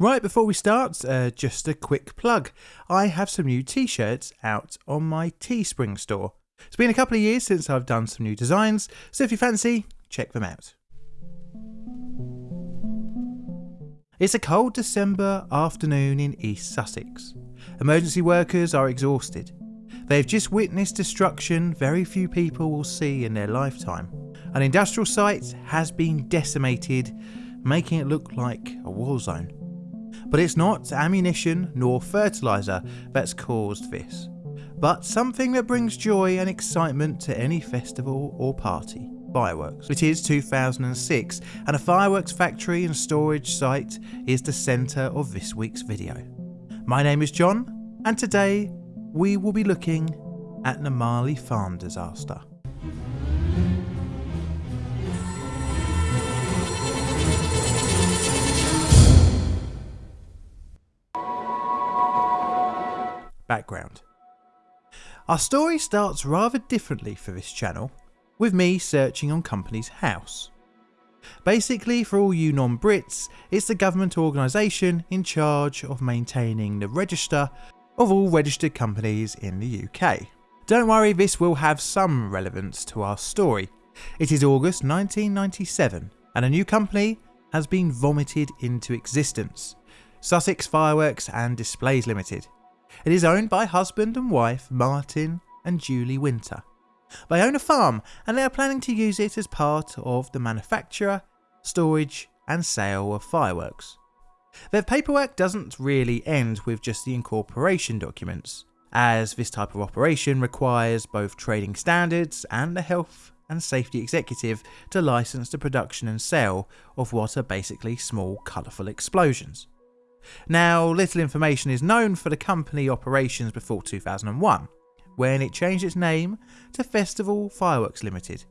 Right before we start, uh, just a quick plug. I have some new t shirts out on my Teespring store. It's been a couple of years since I've done some new designs, so if you fancy, check them out. It's a cold December afternoon in East Sussex. Emergency workers are exhausted. They've just witnessed destruction very few people will see in their lifetime. An industrial site has been decimated, making it look like a war zone. But it's not ammunition nor fertiliser that's caused this, but something that brings joy and excitement to any festival or party fireworks. It is 2006 and a fireworks factory and storage site is the centre of this week's video. My name is John and today we will be looking at the Marlie Farm disaster. Our story starts rather differently for this channel with me searching on Companies House. Basically, for all you non Brits, it's the government organisation in charge of maintaining the register of all registered companies in the UK. Don't worry, this will have some relevance to our story. It is August 1997, and a new company has been vomited into existence Sussex Fireworks and Displays Limited. It is owned by husband and wife Martin and Julie Winter. They own a farm and they are planning to use it as part of the manufacture, storage and sale of fireworks. Their paperwork doesn't really end with just the incorporation documents, as this type of operation requires both trading standards and the health and safety executive to license the production and sale of what are basically small colourful explosions. Now, little information is known for the company operations before 2001, when it changed its name to Festival Fireworks Limited,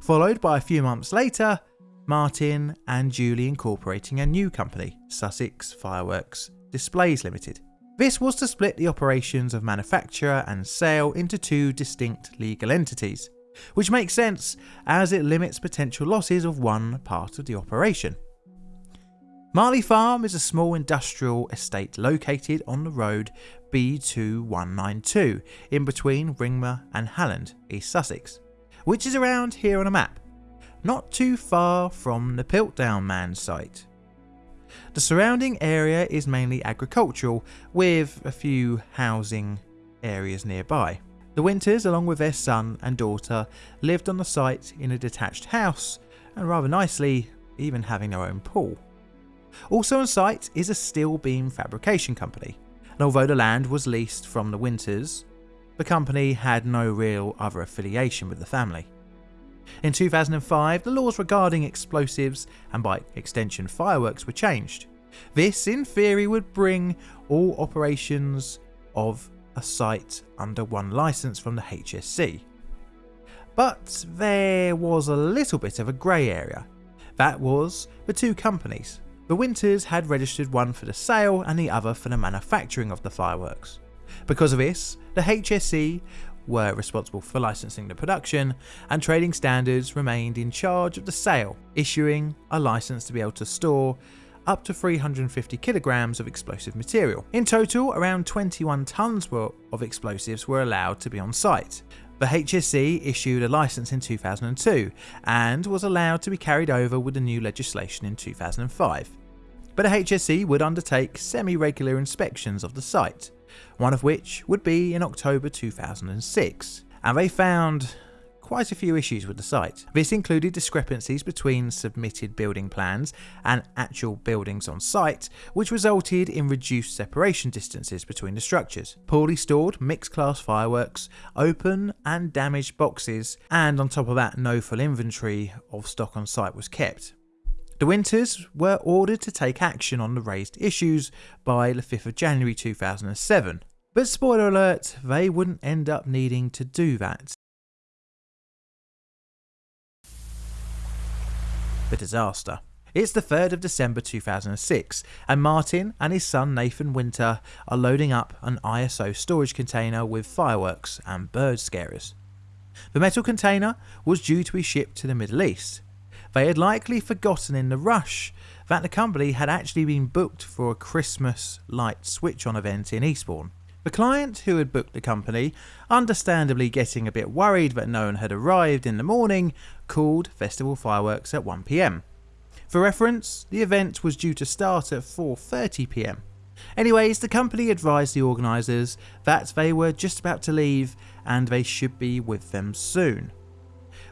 followed by a few months later, Martin and Julie incorporating a new company, Sussex Fireworks Displays Limited. This was to split the operations of manufacture and sale into two distinct legal entities, which makes sense as it limits potential losses of one part of the operation. Marlie Farm is a small industrial estate located on the road B2192 in between Ringmer and Halland, East Sussex, which is around here on a map, not too far from the Piltdown Man site. The surrounding area is mainly agricultural, with a few housing areas nearby. The Winters, along with their son and daughter, lived on the site in a detached house, and rather nicely, even having their own pool. Also on site is a steel beam fabrication company, and although the land was leased from the Winters, the company had no real other affiliation with the family. In 2005, the laws regarding explosives and by extension fireworks were changed. This, in theory, would bring all operations of a site under one licence from the HSC. But there was a little bit of a grey area. That was the two companies, the Winters had registered one for the sale and the other for the manufacturing of the fireworks. Because of this, the HSE were responsible for licensing the production, and Trading Standards remained in charge of the sale, issuing a license to be able to store up to 350 kilograms of explosive material. In total, around 21 tons of explosives were allowed to be on site, the HSE issued a license in 2002 and was allowed to be carried over with the new legislation in 2005. But the HSE would undertake semi-regular inspections of the site, one of which would be in October 2006, and they found quite a few issues with the site. This included discrepancies between submitted building plans and actual buildings on site, which resulted in reduced separation distances between the structures, poorly stored mixed class fireworks, open and damaged boxes, and on top of that, no full inventory of stock on site was kept. The Winters were ordered to take action on the raised issues by the 5th of January 2007. But spoiler alert, they wouldn't end up needing to do that the disaster. It's the 3rd of December 2006, and Martin and his son Nathan Winter are loading up an ISO storage container with fireworks and bird scarers. The metal container was due to be shipped to the Middle East. They had likely forgotten in the rush that the company had actually been booked for a Christmas light switch on event in Eastbourne. The client who had booked the company, understandably getting a bit worried that no one had arrived in the morning, called festival fireworks at 1pm. For reference, the event was due to start at 4.30pm. Anyways, the company advised the organisers that they were just about to leave and they should be with them soon.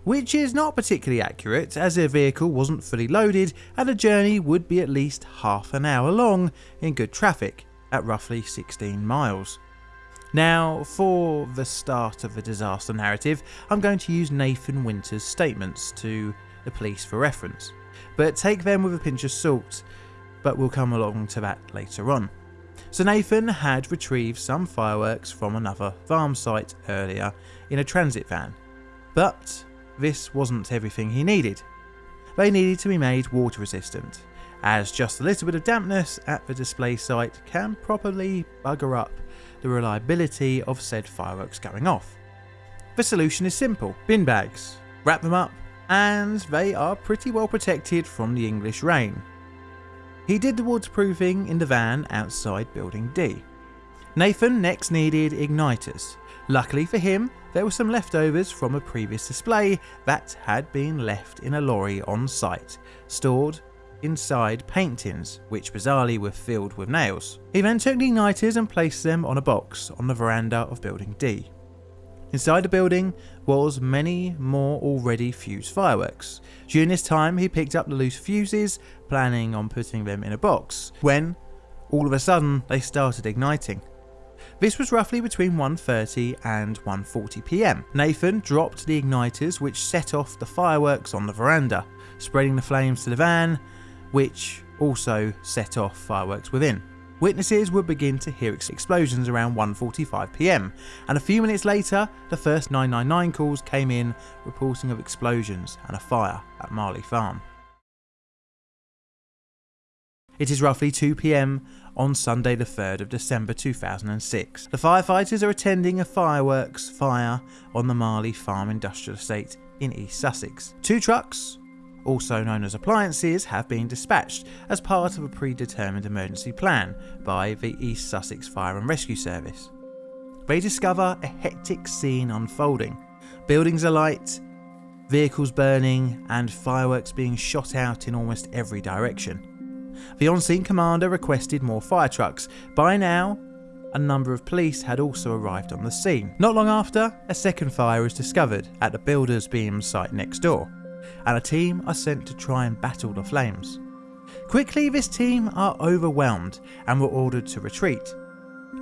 Which is not particularly accurate as their vehicle wasn't fully loaded and the journey would be at least half an hour long in good traffic at roughly 16 miles. Now, for the start of the disaster narrative, I'm going to use Nathan Winter's statements to the police for reference, but take them with a pinch of salt, but we'll come along to that later on. So Nathan had retrieved some fireworks from another farm site earlier in a transit van, but this wasn't everything he needed. They needed to be made water resistant, as just a little bit of dampness at the display site can probably bugger up the reliability of said fireworks going off. The solution is simple bin bags, wrap them up, and they are pretty well protected from the English rain. He did the waterproofing in the van outside Building D. Nathan next needed igniters. Luckily for him, there were some leftovers from a previous display that had been left in a lorry on site, stored inside paint tins, which bizarrely were filled with nails. He then took the igniters and placed them on a box on the veranda of Building D. Inside the building was many more already fused fireworks. During this time he picked up the loose fuses, planning on putting them in a box, when all of a sudden they started igniting. This was roughly between 1.30 and 1.40pm. Nathan dropped the igniters which set off the fireworks on the veranda, spreading the flames to the van which also set off fireworks within. Witnesses would begin to hear explosions around 1.45pm, and a few minutes later, the first 999 calls came in reporting of explosions and a fire at Marlie Farm. It is roughly 2pm on Sunday the 3rd of December 2006. The firefighters are attending a fireworks fire on the Marlie Farm industrial estate in East Sussex. Two trucks, also known as appliances, have been dispatched as part of a predetermined emergency plan by the East Sussex Fire and Rescue Service. They discover a hectic scene unfolding buildings alight, vehicles burning, and fireworks being shot out in almost every direction. The on scene commander requested more fire trucks. By now, a number of police had also arrived on the scene. Not long after, a second fire is discovered at the builder's beam site next door and a team are sent to try and battle the flames. Quickly, this team are overwhelmed and were ordered to retreat.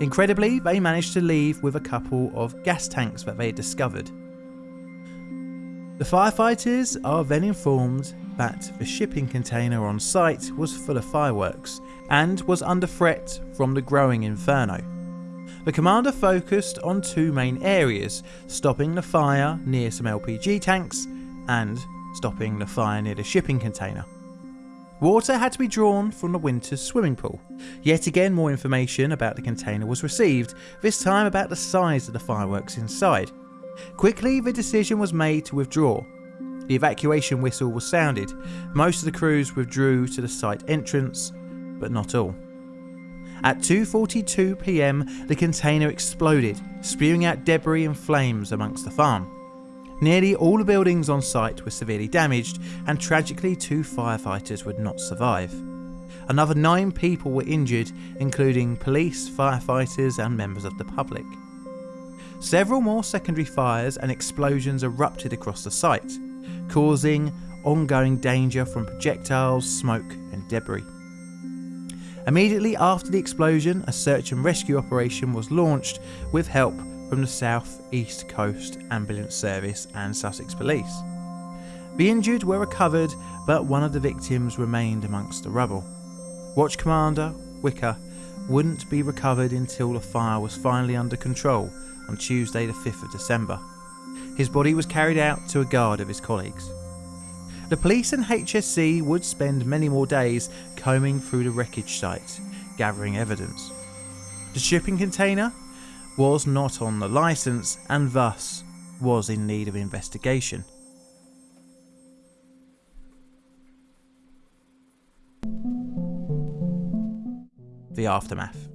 Incredibly, they managed to leave with a couple of gas tanks that they discovered. The firefighters are then informed that the shipping container on site was full of fireworks and was under threat from the growing inferno. The commander focused on two main areas, stopping the fire near some LPG tanks and stopping the fire near the shipping container. Water had to be drawn from the winter's swimming pool. Yet again more information about the container was received, this time about the size of the fireworks inside. Quickly the decision was made to withdraw. The evacuation whistle was sounded. Most of the crews withdrew to the site entrance, but not all. At 2.42pm the container exploded, spewing out debris and flames amongst the farm. Nearly all the buildings on site were severely damaged and tragically two firefighters would not survive. Another nine people were injured, including police, firefighters and members of the public. Several more secondary fires and explosions erupted across the site, causing ongoing danger from projectiles, smoke and debris. Immediately after the explosion, a search and rescue operation was launched with help from the South East Coast Ambulance Service and Sussex Police. The injured were recovered, but one of the victims remained amongst the rubble. Watch Commander Wicker wouldn't be recovered until the fire was finally under control on Tuesday, the 5th of December. His body was carried out to a guard of his colleagues. The police and HSC would spend many more days combing through the wreckage site, gathering evidence. The shipping container was not on the licence and thus was in need of investigation. the aftermath.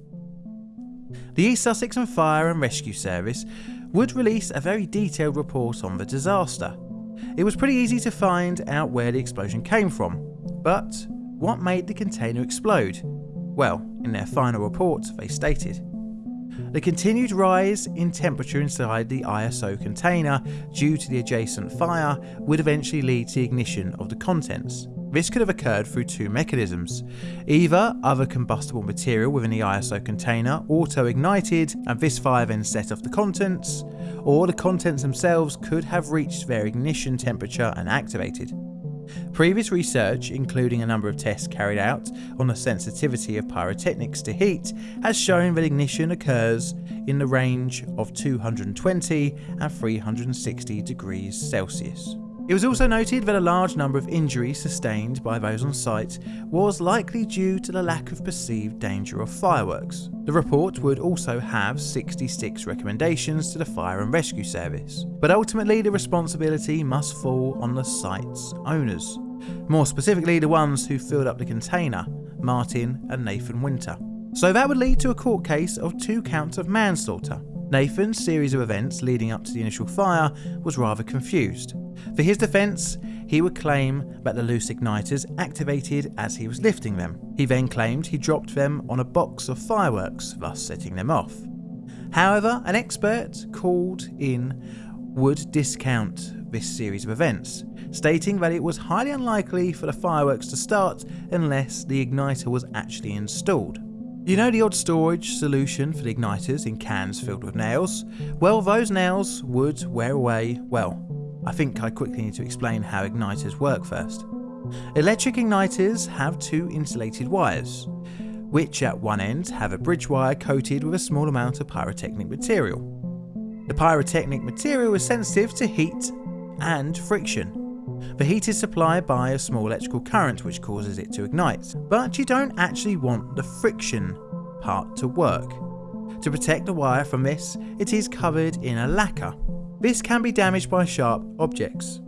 The East Sussex and Fire and Rescue Service would release a very detailed report on the disaster. It was pretty easy to find out where the explosion came from, but what made the container explode? Well, in their final report, they stated the continued rise in temperature inside the ISO container due to the adjacent fire would eventually lead to ignition of the contents. This could have occurred through two mechanisms. Either other combustible material within the ISO container auto ignited and this fire then set off the contents, or the contents themselves could have reached their ignition temperature and activated. Previous research, including a number of tests carried out on the sensitivity of pyrotechnics to heat, has shown that ignition occurs in the range of 220 and 360 degrees Celsius. It was also noted that a large number of injuries sustained by those on site was likely due to the lack of perceived danger of fireworks. The report would also have 66 recommendations to the fire and rescue service, but ultimately the responsibility must fall on the site's owners. More specifically, the ones who filled up the container, Martin and Nathan Winter. So that would lead to a court case of two counts of manslaughter. Nathan's series of events leading up to the initial fire was rather confused. For his defence, he would claim that the loose igniters activated as he was lifting them. He then claimed he dropped them on a box of fireworks, thus setting them off. However, an expert called in would discount this series of events, stating that it was highly unlikely for the fireworks to start unless the igniter was actually installed. You know the odd storage solution for the igniters in cans filled with nails? Well, those nails would wear away, well, I think I quickly need to explain how igniters work first. Electric igniters have two insulated wires, which at one end have a bridge wire coated with a small amount of pyrotechnic material. The pyrotechnic material is sensitive to heat and friction. The heat is supplied by a small electrical current which causes it to ignite, but you don't actually want the friction part to work. To protect the wire from this, it is covered in a lacquer. This can be damaged by sharp objects,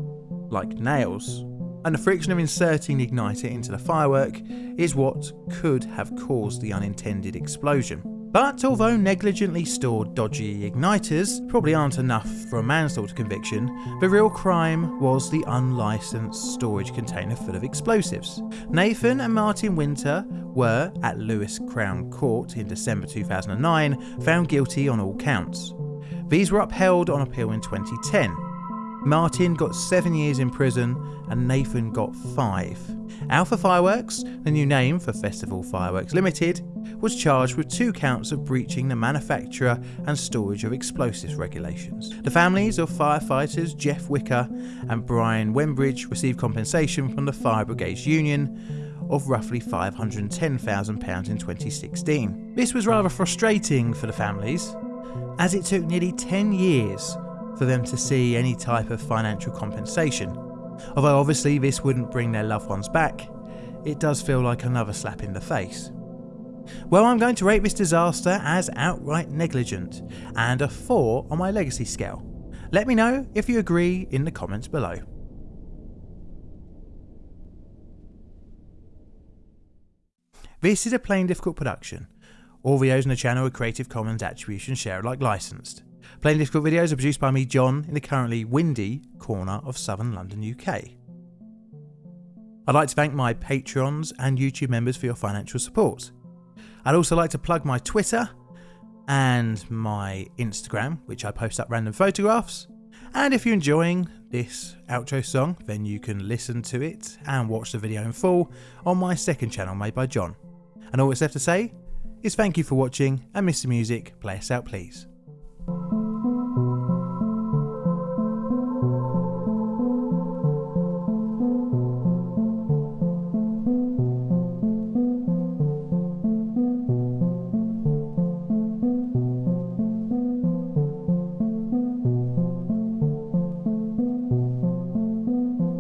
like nails, and the friction of inserting the igniter into the firework is what could have caused the unintended explosion. But although negligently stored dodgy igniters probably aren't enough for a manslaughter conviction, the real crime was the unlicensed storage container full of explosives. Nathan and Martin Winter were, at Lewes Crown Court in December 2009, found guilty on all counts. These were upheld on appeal in 2010. Martin got seven years in prison and Nathan got five. Alpha Fireworks, the new name for Festival Fireworks Limited, was charged with two counts of breaching the manufacture and storage of explosives regulations. The families of firefighters Geoff Wicker and Brian Wembridge received compensation from the Fire Brigades Union of roughly £510,000 in 2016. This was rather frustrating for the families, as it took nearly 10 years for them to see any type of financial compensation. Although obviously this wouldn't bring their loved ones back, it does feel like another slap in the face. Well, I'm going to rate this disaster as outright negligent and a 4 on my legacy scale. Let me know if you agree in the comments below. This is a Plain Difficult production. All videos on the channel are Creative Commons Attribution Share Alike licensed. Plain Difficult videos are produced by me, John, in the currently windy corner of southern London, UK. I'd like to thank my patrons and YouTube members for your financial support. I'd also like to plug my Twitter and my Instagram, which I post up random photographs. And if you're enjoying this outro song, then you can listen to it and watch the video in full on my second channel made by John. And all that's left to say is thank you for watching and Mr Music, play us out please.